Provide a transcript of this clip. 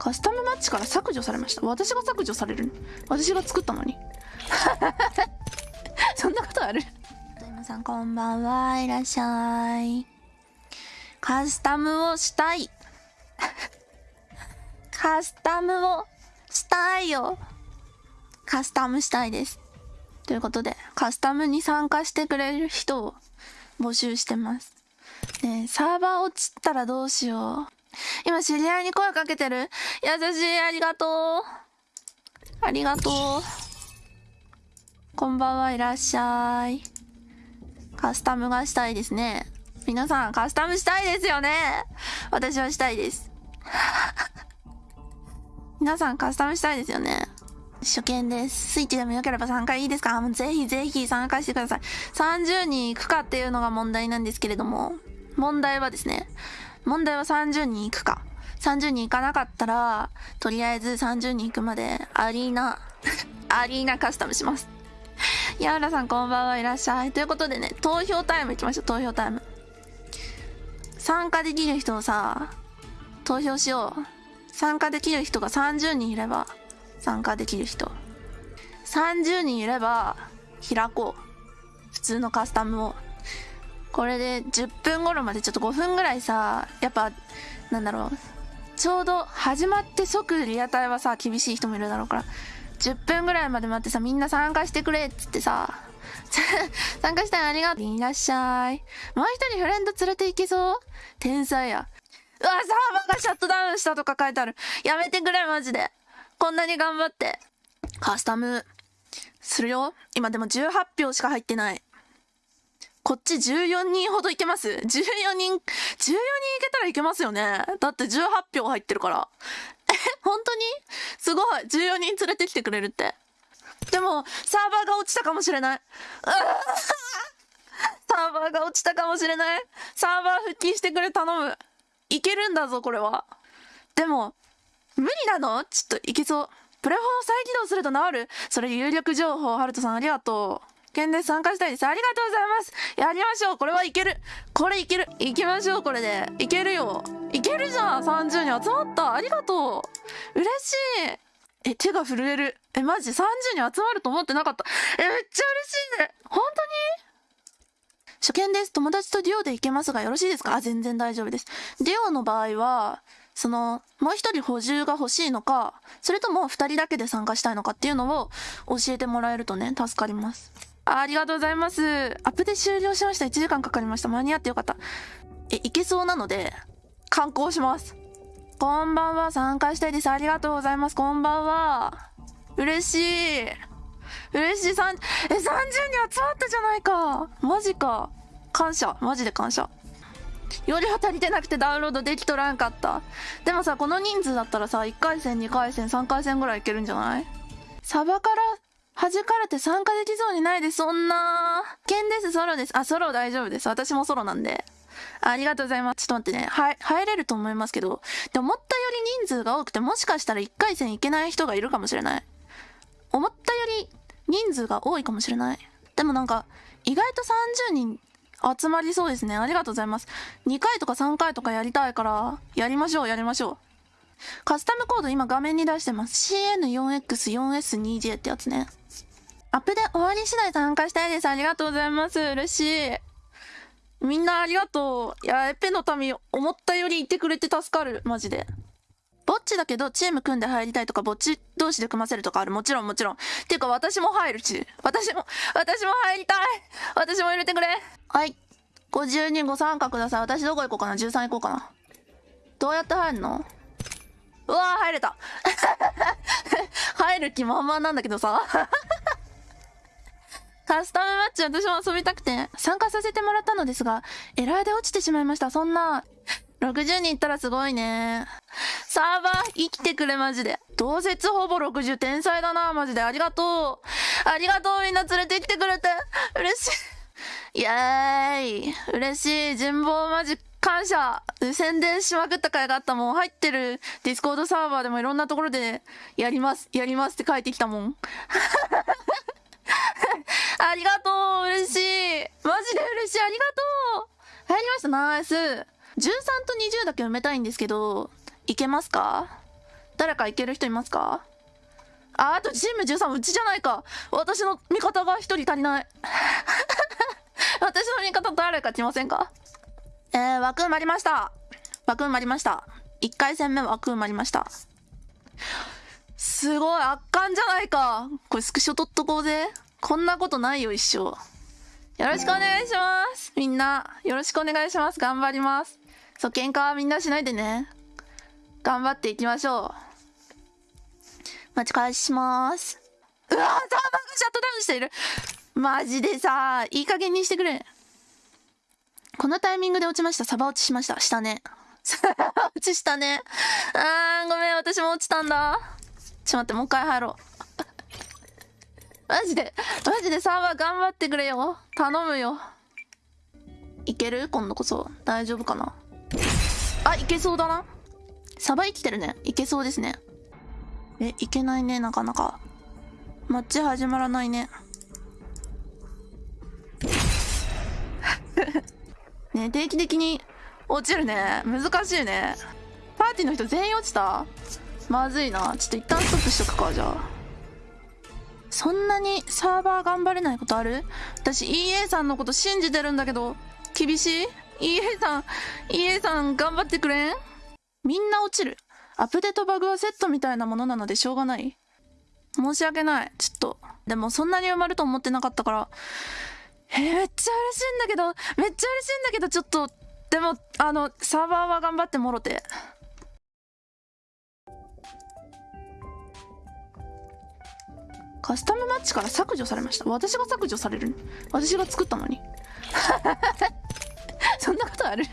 カスタムマッチから削除されました。私が削除される私が作ったのに？そんなことある？皆さんこんばんは。いらっしゃい。カスタムをしたい。カスタムをしたいよ。カスタムしたいです。ということでカスタムに参加してくれる人を募集してます。ねサーバー落ちたらどうしよう。今知り合いに声かけてる？優しいありがとう。ありがとう。こんばんはいらっしゃい。カスタムがしたいですね。皆さんカスタムしたいですよね。私はしたいです。皆さんカスタムしたいですよね。初見です。スイッチでもよければ参加いいですか？もうぜひぜひ参加してください。30人行くかっていうのが問題なんですけれども、問題はですね、問題は30人行くか。30人行かなかったら、とりあえず30人行くまでアリーナ、アリーナカスタムします。やうらさんこんばんはいらっしゃい。ということでね、投票タイム行きましょう、投票タイム。参加できる人をさ、投票しよう。参加できる人が30人いれば、参加できる人。30人いれば、開こう。普通のカスタムを。これで10分頃までちょっと5分ぐらいさ、やっぱ、なんだろう。ちょうど始まって即リアタイはさ、厳しい人もいるだろうから、10分ぐらいまで待ってさ、みんな参加してくれっつってさ、参加したいありがとう。いらっしゃい。もう一人フレンド連れて行けそう？天才や。うわ、サーバーがシャットダウンしたとか書いてある。やめてくれ、マジで。こんなに頑張って。カスタム、するよ。今でも18票しか入ってない。こっち14人ほどいけます ?14 人、14人いけたらいけますよね。だって18票入ってるから。え、本当に？すごい。14人連れてきてくれるって。でも、サーバーが落ちたかもしれない。サーバーが落ちたかもしれない。サーバー復帰してくれ頼む。いけるんだぞ、これは。でも、無理なの？ちょっといけそう。プレフォー再起動すると治るそれ有力情報、ハルトさんありがとう。県で参加したいです。ありがとうございます。やりましょう。これはいける。これいける。行きましょう、これで。いけるよ。いけるじゃん。30人集まった。ありがとう。嬉しい。え、手が震える。え、マジ30人集まると思ってなかった。え、めっちゃ嬉しいね。本当に初見です。友達とデュオで行けますがよろしいですかあ、全然大丈夫です。デュオの場合は、その、もう一人補充が欲しいのか、それとも二人だけで参加したいのかっていうのを教えてもらえるとね、助かります。ありがとうございます。アップで終了しました。1時間かかりました。間に合ってよかった。え、いけそうなので、観光します。こんばんは。参加したいです。ありがとうございます。こんばんは。嬉しい。嬉しい。三、え、30人集まったじゃないか。マジか。感謝。マジで感謝。よりは足りてなくてダウンロードできとらんかった。でもさ、この人数だったらさ、1回戦、2回戦、3回戦ぐらいいけるんじゃない？サバから弾かれて参加できそうにないです、そんな。剣です、ソロです。あ、ソロ大丈夫です。私もソロなんで。ありがとうございます。ちょっと待ってね。はい、入れると思いますけど。で、思ったより人数が多くて、もしかしたら1回戦いけない人がいるかもしれない。思ったより人数が多いかもしれない。でもなんか、意外と30人集まりそうですね。ありがとうございます。2回とか3回とかやりたいから、やりましょう、やりましょう。カスタムコード今画面に出してます。CN4X4S2J ってやつね。アップで終わり次第参加したいです。ありがとうございます。嬉しい。みんなありがとう。いや、エペの民、思ったよりいてくれて助かる。マジで。ぼっちだけど、チーム組んで入りたいとか、ぼっち同士で組ませるとかある。もちろん、もちろん。ていうか、私も入るし。私も、私も入りたい。私も入れてくれ。はい。52ご参加ください。私どこ行こうかな ?13 行こうかな。どうやって入るの？うわー、入れた。入る気満々なんだけどさ。カスタムマッチ私も遊びたくて参加させてもらったのですが、エラーで落ちてしまいました。そんな、60人いったらすごいね。サーバー生きてくれマジで。同接ほぼ60天才だなマジで。ありがとう。ありがとうみんな連れてきてくれて。嬉しい。イエーイ。嬉しい。人望マジック感謝宣伝しまくった回があったもん。入ってる Discord サーバーでもいろんなところでやります、やりますって書いてきたもん。ありがとう嬉しい。マジで嬉しい。ありがとう。入りました。ナイス。13と20だけ埋めたいんですけど、いけますか？誰かいける人いますか？ああとチーム13うちじゃないか。私の味方が1人足りない。私の味方誰か来ませんか？えー、枠埋まりました。枠埋まりました。1回戦目枠埋まりました。すごい圧巻じゃないか。これスクショ撮っとこうぜ。こんなことないよ一生。よろしくお願いします。みんなよろしくお願いします。頑張ります。そう喧嘩はみんなしないでね。頑張っていきましょう。待ち返します。うわーサーバーがシャットダウンしている。マジでさいい加減にしてくれ。このタイミングで落ちました。サバ落ちしました。したね。落ちしたね。あーごめん。私も落ちたんだ。ちょっと待ってもう一回入ろう。マジでマジでサーバー頑張ってくれよ。頼むよ。いける？今度こそ。大丈夫かな？あいけそうだな。サバ生きてるね。いけそうですね。えいけないね。なかなか。マッチ始まらないね。ね定期的に。落ちるね。難しいね。パーティーの人全員落ちた？まずいな。ちょっと一旦ストップしとくかじゃあ。そんなにサーバー頑張れないことある？私 EA さんのこと信じてるんだけど。厳しい ?EA さん EA さん頑張ってくれん？みんな落ちる。アップデートバグはセットみたいなものなのでしょうがない。申し訳ない。ちょっと。でもそんなに埋まると思ってなかったから。えー、めっちゃ嬉しいんだけど。めっちゃ嬉しいんだけどちょっとでもあのサーバーは頑張ってもろて。カスタムマッチから削除されました。私が削除される私が作ったのに？そんなことある？